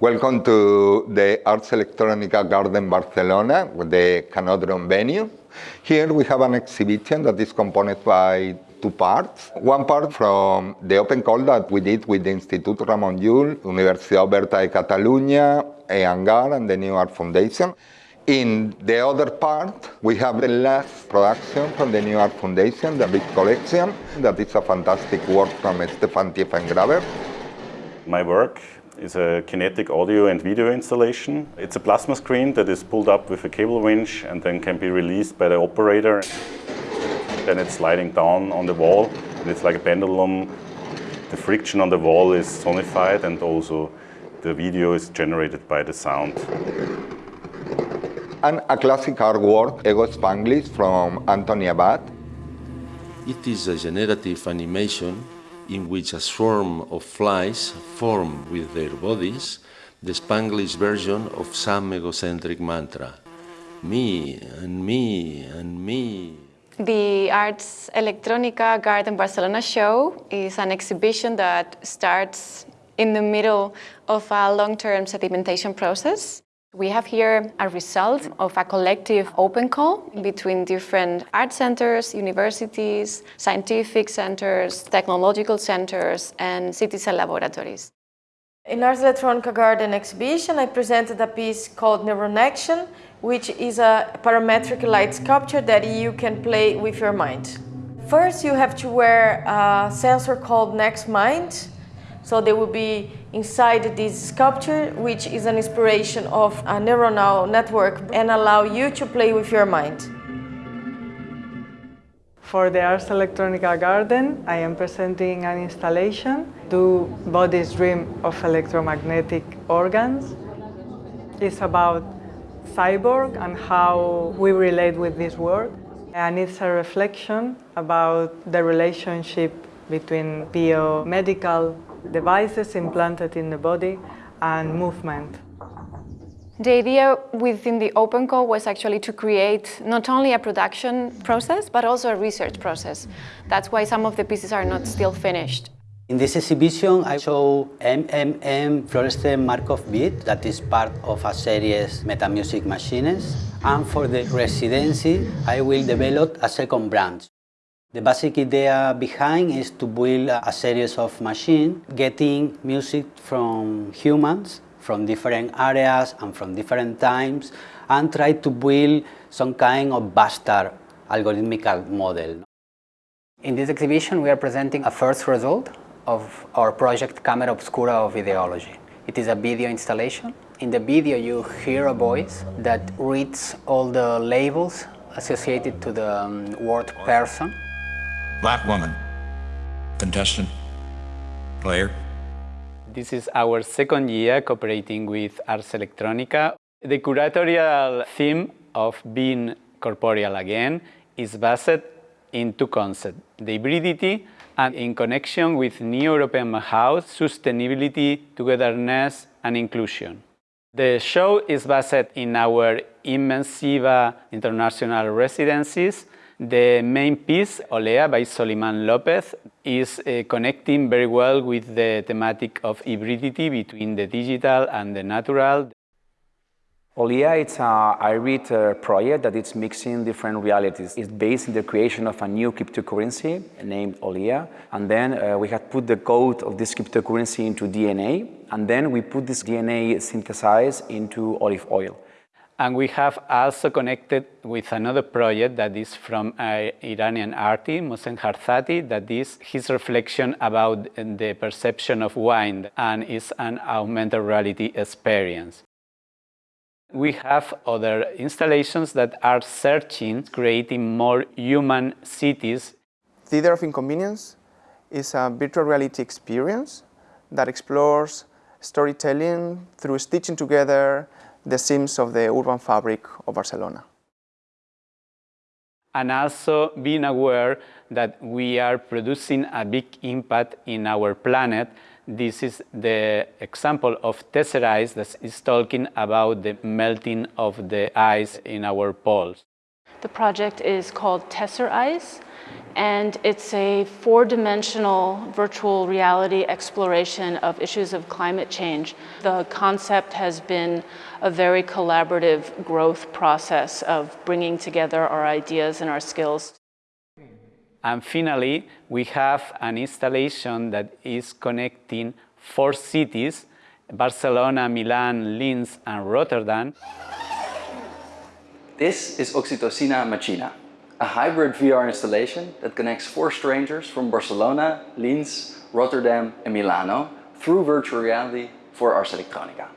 Welcome to the Ars Electronica Garden Barcelona, the Canòdrom venue. Here we have an exhibition that is composed by two parts. One part from the open call that we did with the Institut Ramon Llull, Universitat Oberta de Catalunya, Hangar and the New Art Foundation. In the other part, we have the last production from the New Art Foundation, the big collection. That is a fantastic work from Stefan Tiefengraber. My work is a kinetic audio and video installation. It's a plasma screen that is pulled up with a cable winch and then can be released by the operator. Then it's sliding down on the wall and it's like a pendulum. The friction on the wall is sonified and also the video is generated by the sound and a classic artwork, Ego Spanglish from Antoni Abad. It is a generative animation in which a swarm of flies form with their bodies the Spanglish version of some egocentric mantra. Me and me and me. The Ars Electronica Garden Barcelona show is an exhibition that starts in the middle of a long-term sedimentation process. We have here a result of a collective open call between different art centers, universities, scientific centers, technological centers, and citizen laboratories. In Ars Electronica Garden exhibition, I presented a piece called Neuron Action, which is a parametric light sculpture that you can play with your mind. First, you have to wear a sensor called NextMind, so they will be inside this sculpture, which is an inspiration of a neuronal network and allow you to play with your mind. For the Ars Electronica Garden, I am presenting an installation, Do Bodies Dream of Electromagnetic Organs. It's about cyborg and how we relate with this world. And it's a reflection about the relationship between biomedical devices implanted in the body and movement. The idea within the open call was actually to create not only a production process, but also a research process. That's why some of the pieces are not still finished. In this exhibition, I show MMM fluorescent Markov beat that is part of a series Metamusic machines. And for the residency, I will develop a second branch. The basic idea behind is to build a series of machines getting music from humans from different areas and from different times and try to build some kind of bastard algorithmical model. In this exhibition we are presenting a first result of our project Camera Obscura of Ideology. It is a video installation. In the video you hear a voice that reads all the labels associated to the um, word person black woman, contestant, player. This is our second year cooperating with Ars Electronica. The curatorial theme of being corporeal again is based in two concepts, the hybridity and in connection with New European House, sustainability, togetherness and inclusion. The show is based in our Immensiva international residencies the main piece, Olea by Soliman Lopez, is uh, connecting very well with the thematic of hybridity between the digital and the natural. Olea it's a hybrid uh, project that is mixing different realities. It's based in the creation of a new cryptocurrency named Olea. And then uh, we had put the code of this cryptocurrency into DNA. And then we put this DNA synthesized into olive oil. And we have also connected with another project that is from an Iranian artist, Mohsen Harzati, that is his reflection about the perception of wine and is an augmented reality experience. We have other installations that are searching, creating more human cities. Theater of Inconvenience is a virtual reality experience that explores storytelling through stitching together the seams of the urban fabric of Barcelona. And also being aware that we are producing a big impact in our planet. This is the example of Tesserice that is talking about the melting of the ice in our poles. The project is called Tesser Ice, and it's a four-dimensional virtual reality exploration of issues of climate change. The concept has been a very collaborative growth process of bringing together our ideas and our skills. And finally, we have an installation that is connecting four cities, Barcelona, Milan, Linz, and Rotterdam. This is Oxytocina Machina, a hybrid VR installation that connects four strangers from Barcelona, Linz, Rotterdam and Milano through virtual reality for Ars Electronica.